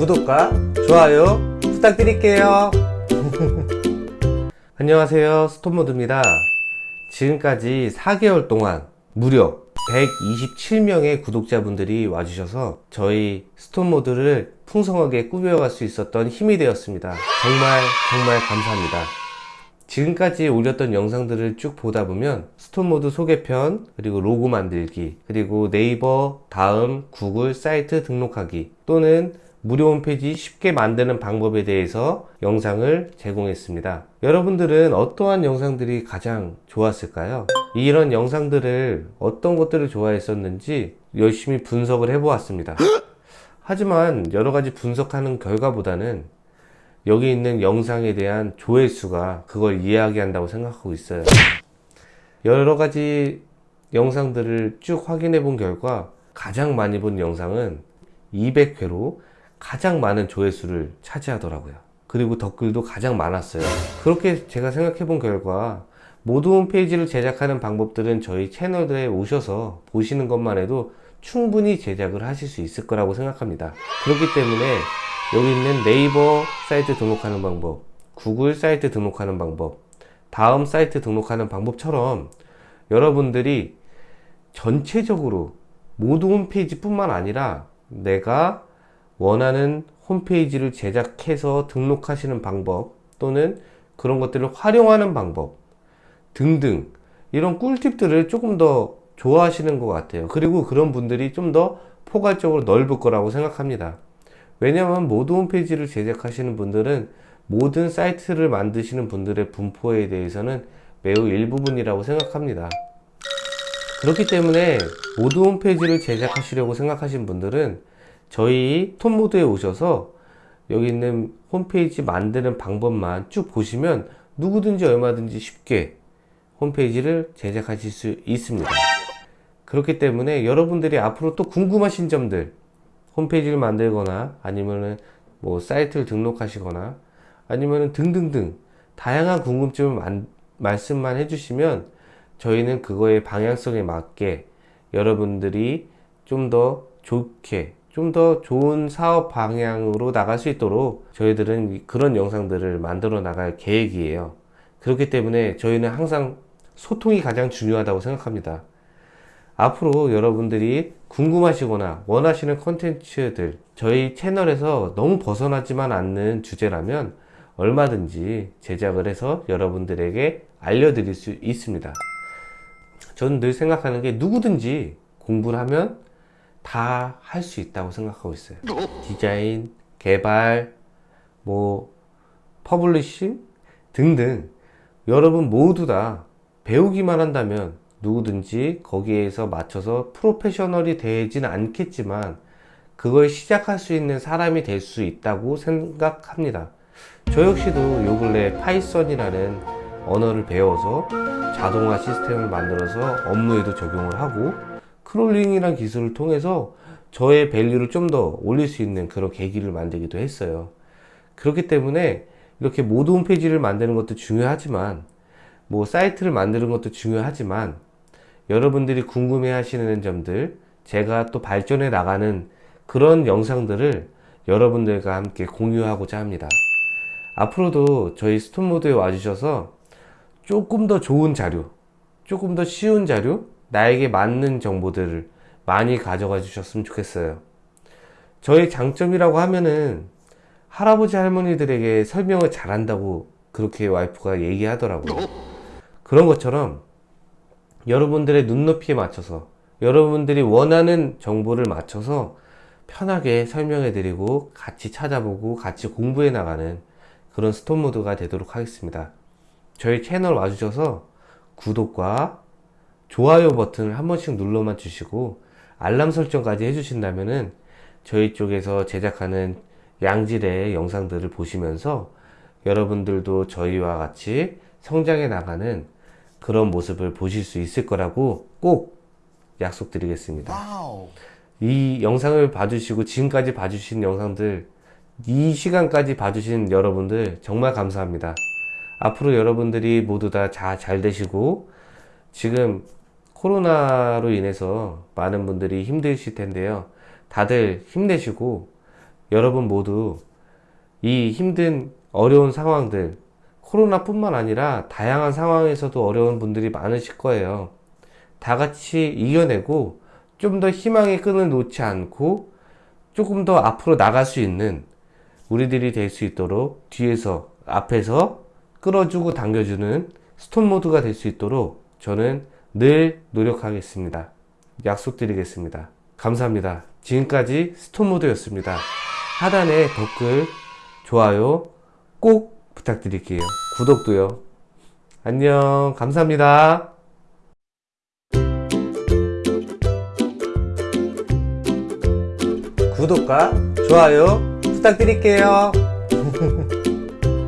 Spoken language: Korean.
구독과 좋아요 부탁드릴게요. 안녕하세요. 스톤모드입니다. 지금까지 4개월 동안 무려 127명의 구독자분들이 와주셔서 저희 스톤모드를 풍성하게 꾸며갈 수 있었던 힘이 되었습니다. 정말 정말 감사합니다. 지금까지 올렸던 영상들을 쭉 보다 보면 스톤모드 소개편 그리고 로고 만들기 그리고 네이버 다음 구글 사이트 등록하기 또는 무료 홈페이지 쉽게 만드는 방법에 대해서 영상을 제공했습니다. 여러분들은 어떠한 영상들이 가장 좋았을까요? 이런 영상들을 어떤 것들을 좋아했었는지 열심히 분석을 해 보았습니다. 하지만 여러가지 분석하는 결과보다는 여기 있는 영상에 대한 조회수가 그걸 이야기한다고 생각하고 있어요. 여러 가지 영상들을 쭉 확인해 본 결과 가장 많이 본 영상은 200회로 가장 많은 조회수를 차지하더라고요. 그리고 댓글도 가장 많았어요. 그렇게 제가 생각해 본 결과 모두 홈페이지를 제작하는 방법들은 저희 채널에 오셔서 보시는 것만 해도 충분히 제작을 하실 수 있을 거라고 생각합니다. 그렇기 때문에 여기 있는 네이버 사이트 등록하는 방법 구글 사이트 등록하는 방법 다음 사이트 등록하는 방법처럼 여러분들이 전체적으로 모두 홈페이지 뿐만 아니라 내가 원하는 홈페이지를 제작해서 등록하시는 방법 또는 그런 것들을 활용하는 방법 등등 이런 꿀팁들을 조금 더 좋아하시는 것 같아요. 그리고 그런 분들이 좀 더 포괄적으로 넓을 거라고 생각합니다. 왜냐하면 모든 홈페이지를 제작하시는 분들은 모든 사이트를 만드시는 분들의 분포에 대해서는 매우 일부분이라고 생각합니다. 그렇기 때문에 모든 홈페이지를 제작하시려고 생각하신 분들은 저희 톤모드에 오셔서 여기 있는 홈페이지 만드는 방법만 쭉 보시면 누구든지 얼마든지 쉽게 홈페이지를 제작하실 수 있습니다. 그렇기 때문에 여러분들이 앞으로 또 궁금하신 점들 홈페이지를 만들거나 아니면은 뭐 사이트를 등록하시거나 아니면은 등등등 다양한 궁금증을 만, 말씀만 해주시면 저희는 그거의 방향성에 맞게 여러분들이 좀 더 좋게 좀 더 좋은 사업 방향으로 나갈 수 있도록 저희들은 그런 영상들을 만들어 나갈 계획이에요. 그렇기 때문에 저희는 항상 소통이 가장 중요하다고 생각합니다. 앞으로 여러분들이 궁금하시거나 원하시는 컨텐츠들 저희 채널에서 너무 벗어나지만 않는 주제라면 얼마든지 제작을 해서 여러분들에게 알려드릴 수 있습니다. 저는 늘 생각하는 게 누구든지 공부를 하면 다 할 수 있다고 생각하고 있어요. 디자인, 개발, 뭐 publishing 등등 여러분 모두 다 배우기만 한다면 누구든지 거기에서 맞춰서 프로페셔널이 되진 않겠지만 그걸 시작할 수 있는 사람이 될 수 있다고 생각합니다. 저 역시도 요 근래 파이썬이라는 언어를 배워서 자동화 시스템을 만들어서 업무에도 적용을 하고 crawling이라는 기술을 통해서 저의 value를 좀 더 올릴 수 있는 그런 계기를 만들기도 했어요. 그렇기 때문에 이렇게 모드 홈페이지를 만드는 것도 중요하지만 뭐 사이트를 만드는 것도 중요하지만 여러분들이 궁금해 하시는 점들 제가 또 발전해 나가는 그런 영상들을 여러분들과 함께 공유하고자 합니다. 앞으로도 저희 스톤모드에 와주셔서 조금 더 좋은 자료 조금 더 쉬운 자료 나에게 맞는 정보들을 많이 가져가 주셨으면 좋겠어요. 저의 장점이라고 하면은 할아버지 할머니들에게 설명을 잘한다고 그렇게 와이프가 얘기하더라고요. 그런 것처럼 여러분들의 눈높이에 맞춰서 여러분들이 원하는 정보를 맞춰서 편하게 설명해 드리고 같이 찾아보고 같이 공부해 나가는 그런 스톤모드가 되도록 하겠습니다. 저희 채널 와주셔서 구독과 좋아요 버튼을 한 번씩 눌러만 주시고 알람 설정까지 해주신다면은 저희 쪽에서 제작하는 양질의 영상들을 보시면서 여러분들도 저희와 같이 성장해 나가는 그런 모습을 보실 수 있을 거라고 꼭 약속드리겠습니다. 이 영상을 봐주시고 지금까지 봐주신 영상들 이 시간까지 봐주신 여러분들 정말 감사합니다. 앞으로 여러분들이 모두 다 잘 되시고 지금 코로나로 인해서 많은 분들이 힘드실 텐데요 다들 힘내시고 여러분 모두 이 힘든 어려운 상황들 코로나뿐만 아니라 다양한 상황에서도 어려운 분들이 많으실 거예요. 다 같이 이겨내고 좀 더 희망의 끈을 놓지 않고 조금 더 앞으로 나갈 수 있는 우리들이 될 수 있도록 뒤에서 앞에서 끌어주고 당겨주는 스톤 모드가 될 수 있도록 저는 늘 노력하겠습니다. 약속드리겠습니다. 감사합니다. 지금까지 스톤 모드였습니다. 하단에 댓글, 좋아요 꼭 부탁드릴게요. 구독도요. 안녕. 감사합니다. 구독과 좋아요 부탁드릴게요.